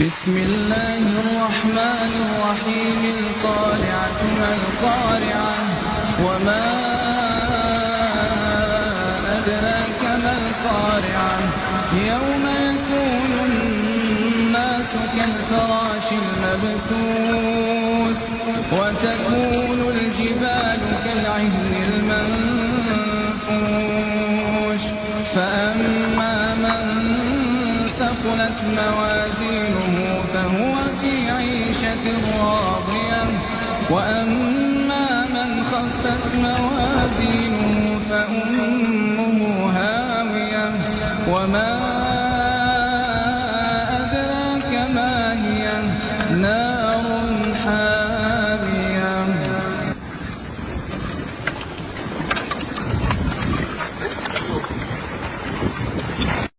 بسم الله الرحمن الرحيم القارعة ما القارعة؟ وما أدراك ما القارعة؟ يوم يكون الناس كالفراش المبثوث وتكون الجبال كالعهن المنفوش. فأما ثقلت موازينه فهو في عيشة راضية. وأما من خفت موازينه فأمه هاوية. وما أدراك ما هي؟ نار